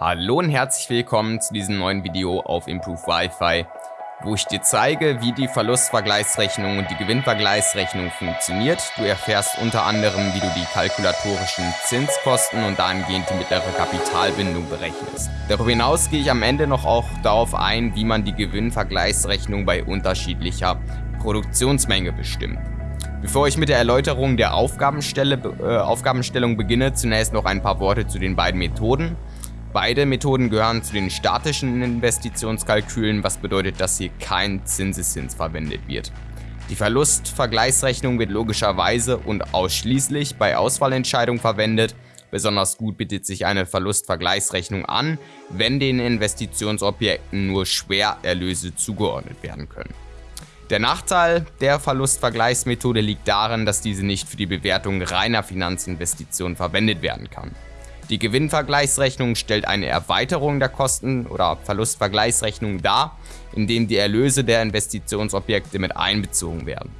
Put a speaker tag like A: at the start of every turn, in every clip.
A: Hallo und herzlich willkommen zu diesem neuen Video auf Improve Wi-Fi, wo ich dir zeige, wie die Verlustvergleichsrechnung und die Gewinnvergleichsrechnung funktioniert. Du erfährst unter anderem, wie du die kalkulatorischen Zinskosten und dahingehend die mittlere Kapitalbindung berechnest. Darüber hinaus gehe ich am Ende noch auch darauf ein, wie man die Gewinnvergleichsrechnung bei unterschiedlicher Produktionsmenge bestimmt. Bevor ich mit der Erläuterung der Aufgabenstelle, äh, Aufgabenstellung beginne, zunächst noch ein paar Worte zu den beiden Methoden. Beide Methoden gehören zu den statischen Investitionskalkülen, was bedeutet, dass hier kein Zinseszins verwendet wird. Die Verlustvergleichsrechnung wird logischerweise und ausschließlich bei Auswahlentscheidungen verwendet. Besonders gut bietet sich eine Verlustvergleichsrechnung an, wenn den Investitionsobjekten nur Schwererlöse zugeordnet werden können. Der Nachteil der Verlustvergleichsmethode liegt darin, dass diese nicht für die Bewertung reiner Finanzinvestitionen verwendet werden kann. Die Gewinnvergleichsrechnung stellt eine Erweiterung der Kosten- oder Verlustvergleichsrechnung dar, indem die Erlöse der Investitionsobjekte mit einbezogen werden.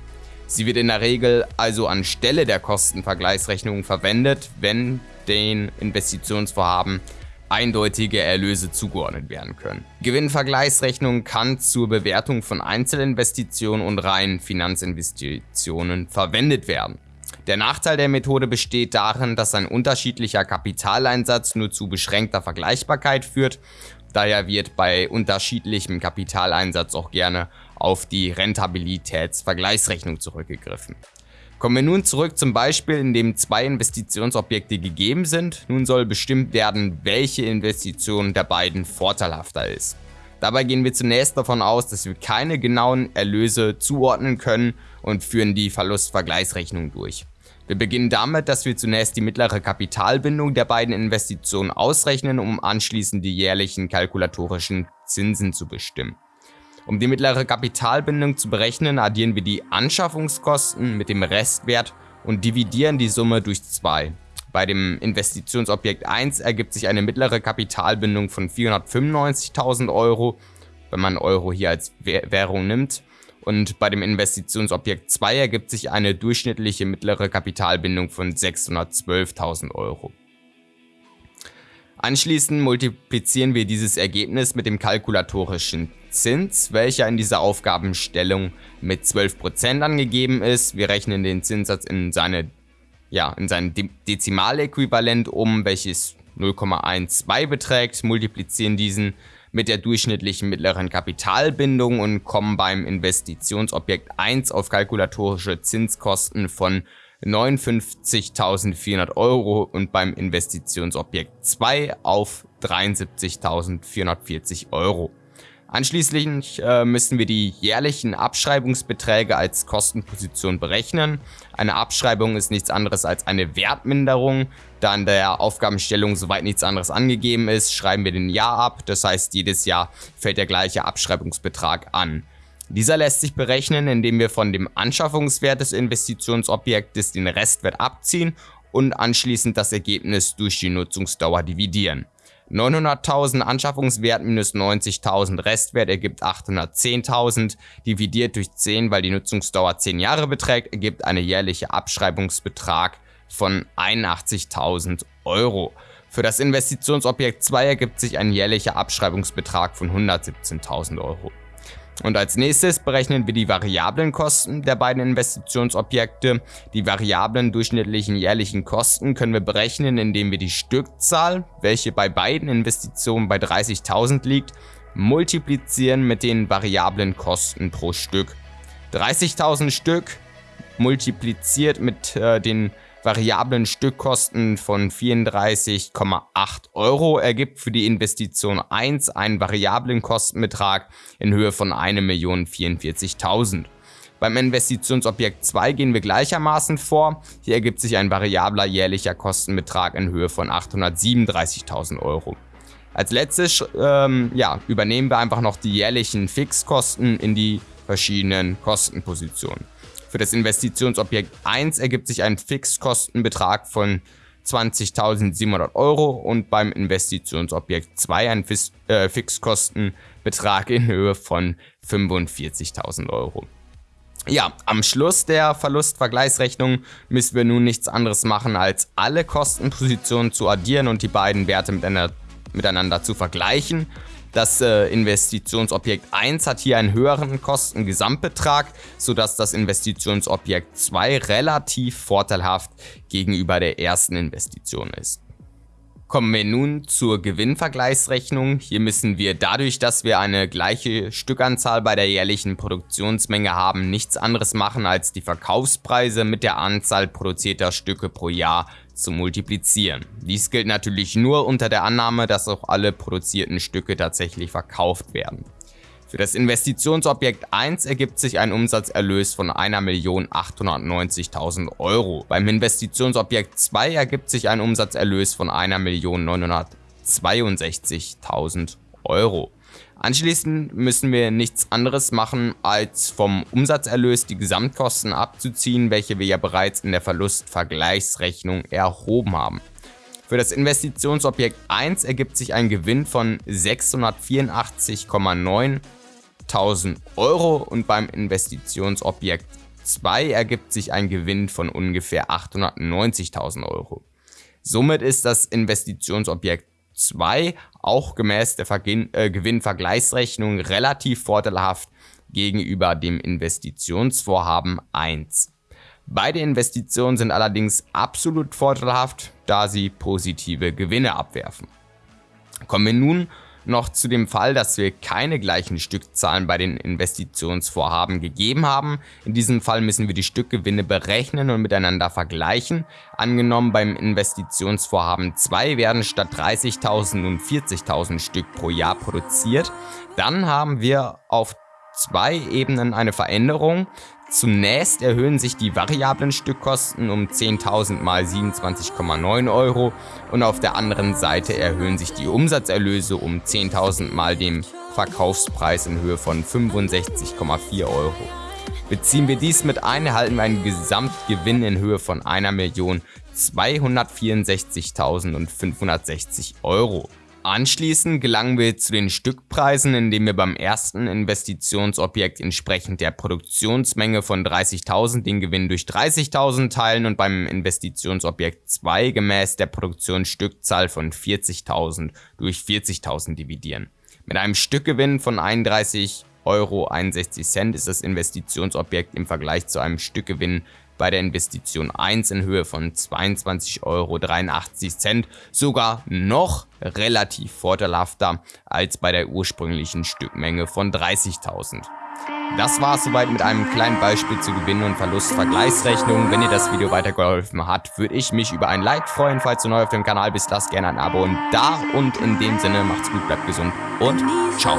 A: Sie wird in der Regel also anstelle der Kostenvergleichsrechnung verwendet, wenn den Investitionsvorhaben eindeutige Erlöse zugeordnet werden können. Gewinnvergleichsrechnung kann zur Bewertung von Einzelinvestitionen und reinen Finanzinvestitionen verwendet werden. Der Nachteil der Methode besteht darin, dass ein unterschiedlicher Kapitaleinsatz nur zu beschränkter Vergleichbarkeit führt. Daher wird bei unterschiedlichem Kapitaleinsatz auch gerne auf die Rentabilitätsvergleichsrechnung zurückgegriffen. Kommen wir nun zurück zum Beispiel, in dem zwei Investitionsobjekte gegeben sind. Nun soll bestimmt werden, welche Investition der beiden vorteilhafter ist. Dabei gehen wir zunächst davon aus, dass wir keine genauen Erlöse zuordnen können und führen die Verlustvergleichsrechnung durch. Wir beginnen damit, dass wir zunächst die mittlere Kapitalbindung der beiden Investitionen ausrechnen, um anschließend die jährlichen kalkulatorischen Zinsen zu bestimmen. Um die mittlere Kapitalbindung zu berechnen, addieren wir die Anschaffungskosten mit dem Restwert und dividieren die Summe durch 2. Bei dem Investitionsobjekt 1 ergibt sich eine mittlere Kapitalbindung von 495.000 Euro, wenn man Euro hier als Währung nimmt, und bei dem Investitionsobjekt 2 ergibt sich eine durchschnittliche mittlere Kapitalbindung von 612.000 Euro. Anschließend multiplizieren wir dieses Ergebnis mit dem kalkulatorischen Zins, welcher in dieser Aufgabenstellung mit 12% angegeben ist. Wir rechnen den Zinssatz in, seine, ja, in sein De Dezimaläquivalent um, welches 0,12 beträgt, multiplizieren diesen mit der durchschnittlichen mittleren Kapitalbindung und kommen beim Investitionsobjekt 1 auf kalkulatorische Zinskosten von 59.400 Euro und beim Investitionsobjekt 2 auf 73.440 Euro. Anschließend äh, müssen wir die jährlichen Abschreibungsbeträge als Kostenposition berechnen. Eine Abschreibung ist nichts anderes als eine Wertminderung. Da in der Aufgabenstellung soweit nichts anderes angegeben ist, schreiben wir den Jahr ab. Das heißt, jedes Jahr fällt der gleiche Abschreibungsbetrag an. Dieser lässt sich berechnen, indem wir von dem Anschaffungswert des Investitionsobjektes den Restwert abziehen und anschließend das Ergebnis durch die Nutzungsdauer dividieren. 900.000 Anschaffungswert minus 90.000 Restwert ergibt 810.000, dividiert durch 10, weil die Nutzungsdauer 10 Jahre beträgt, ergibt eine jährliche Abschreibungsbetrag von 81.000 Euro. Für das Investitionsobjekt 2 ergibt sich ein jährlicher Abschreibungsbetrag von 117.000 Euro. Und als nächstes berechnen wir die variablen Kosten der beiden Investitionsobjekte. Die variablen durchschnittlichen jährlichen Kosten können wir berechnen, indem wir die Stückzahl, welche bei beiden Investitionen bei 30.000 liegt, multiplizieren mit den variablen Kosten pro Stück. 30.000 Stück multipliziert mit äh, den variablen Stückkosten von 34,8 Euro ergibt für die Investition 1 einen variablen Kostenbetrag in Höhe von 1.044.000. Beim Investitionsobjekt 2 gehen wir gleichermaßen vor. Hier ergibt sich ein variabler jährlicher Kostenbetrag in Höhe von 837.000 Euro. Als letztes ähm, ja, übernehmen wir einfach noch die jährlichen Fixkosten in die verschiedenen Kostenpositionen. Für das Investitionsobjekt 1 ergibt sich ein Fixkostenbetrag von 20.700 Euro und beim Investitionsobjekt 2 ein äh, Fixkostenbetrag in Höhe von 45.000 Euro. Ja, am Schluss der Verlustvergleichsrechnung müssen wir nun nichts anderes machen, als alle Kostenpositionen zu addieren und die beiden Werte miteinander miteinander zu vergleichen. Das äh, Investitionsobjekt 1 hat hier einen höheren Kostengesamtbetrag, sodass das Investitionsobjekt 2 relativ vorteilhaft gegenüber der ersten Investition ist. Kommen wir nun zur Gewinnvergleichsrechnung. Hier müssen wir dadurch, dass wir eine gleiche Stückanzahl bei der jährlichen Produktionsmenge haben, nichts anderes machen als die Verkaufspreise mit der Anzahl produzierter Stücke pro Jahr zu multiplizieren. Dies gilt natürlich nur unter der Annahme, dass auch alle produzierten Stücke tatsächlich verkauft werden. Für das Investitionsobjekt 1 ergibt sich ein Umsatzerlös von 1.890.000 Euro. Beim Investitionsobjekt 2 ergibt sich ein Umsatzerlös von 1.962.000 Euro. Anschließend müssen wir nichts anderes machen, als vom Umsatzerlös die Gesamtkosten abzuziehen, welche wir ja bereits in der Verlustvergleichsrechnung erhoben haben. Für das Investitionsobjekt 1 ergibt sich ein Gewinn von 684,9 1000 Euro und beim Investitionsobjekt 2 ergibt sich ein Gewinn von ungefähr 890.000 Euro. Somit ist das Investitionsobjekt 2 auch gemäß der Vergin äh, Gewinnvergleichsrechnung relativ vorteilhaft gegenüber dem Investitionsvorhaben 1. Beide Investitionen sind allerdings absolut vorteilhaft, da sie positive Gewinne abwerfen. Kommen wir nun noch zu dem Fall, dass wir keine gleichen Stückzahlen bei den Investitionsvorhaben gegeben haben. In diesem Fall müssen wir die Stückgewinne berechnen und miteinander vergleichen. Angenommen beim Investitionsvorhaben 2 werden statt 30.000 nun 40.000 Stück pro Jahr produziert. Dann haben wir auf zwei Ebenen eine Veränderung. Zunächst erhöhen sich die variablen Stückkosten um 10.000 mal 27,9 Euro und auf der anderen Seite erhöhen sich die Umsatzerlöse um 10.000 mal dem Verkaufspreis in Höhe von 65,4 Euro. Beziehen wir dies mit ein, erhalten wir einen Gesamtgewinn in Höhe von 1.264.560 Euro. Anschließend gelangen wir zu den Stückpreisen, indem wir beim ersten Investitionsobjekt entsprechend der Produktionsmenge von 30.000 den Gewinn durch 30.000 teilen und beim Investitionsobjekt 2 gemäß der Produktionsstückzahl von 40.000 durch 40.000 dividieren. Mit einem Stückgewinn von 31,61 Euro ist das Investitionsobjekt im Vergleich zu einem Stückgewinn bei der Investition 1 in Höhe von 22,83 Euro sogar noch relativ vorteilhafter als bei der ursprünglichen Stückmenge von 30.000. Das war es soweit mit einem kleinen Beispiel zu Gewinn- und Verlustvergleichsrechnung. Wenn dir das Video weitergeholfen hat, würde ich mich über ein Like freuen. Falls du neu auf dem Kanal bist, lass gerne ein Abo und da. Und in dem Sinne, macht's gut, bleibt gesund und ciao.